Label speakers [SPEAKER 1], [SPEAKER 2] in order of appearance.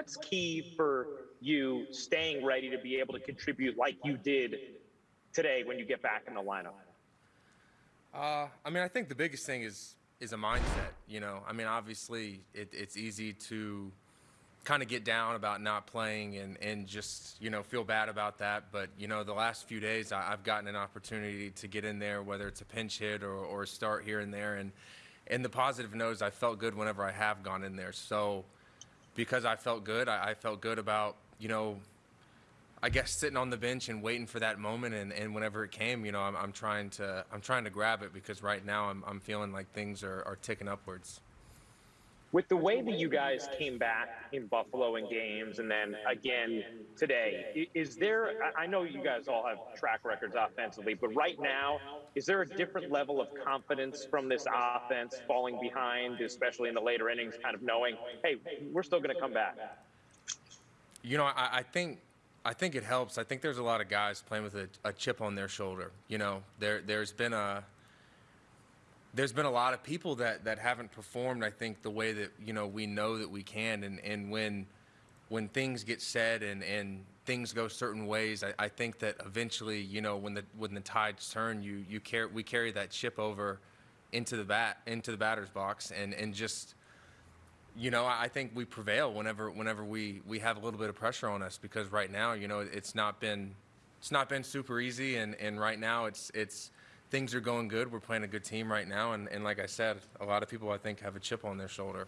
[SPEAKER 1] what's key for you staying ready to be able to contribute like you did today when you get back in the lineup?
[SPEAKER 2] Uh, I mean, I think the biggest thing is is a mindset. You know, I mean, obviously, it, it's easy to kind of get down about not playing and, and just you know feel bad about that. But you know, the last few days, I, I've gotten an opportunity to get in there, whether it's a pinch hit or, or start here and there, and and the positive knows I felt good whenever I have gone in there. So because I felt good, I, I felt good about you know I guess sitting on the bench and waiting for that moment, and, and whenever it came, you know, I'm, I'm trying to I'm trying to grab it because right now I'm, I'm feeling like things are, are ticking upwards.
[SPEAKER 1] With the way that you guys came back in Buffalo in games and then again today, is there, I I know you guys all have track records offensively, but right now, is there a different level of confidence from this offense falling behind, especially in the later innings, kind of knowing, hey, we're still going to come back?
[SPEAKER 2] You know, I, I think I think it helps. I think there's a lot of guys playing with a, a chip on their shoulder. You know, there there's been a there's been a lot of people that that haven't performed. I think the way that you know we know that we can, and and when when things get said and and things go certain ways, I, I think that eventually, you know, when the when the tides turn, you you carry we carry that chip over into the bat into the batter's box, and and just you know, I I think we prevail whenever whenever we we have a little bit of pressure on us. Because right now, you know, it's not been it's not been super easy. And and right now it's it's things are going good. We're playing a good team right now and and like I said, a lot of people I think have a chip on their shoulder.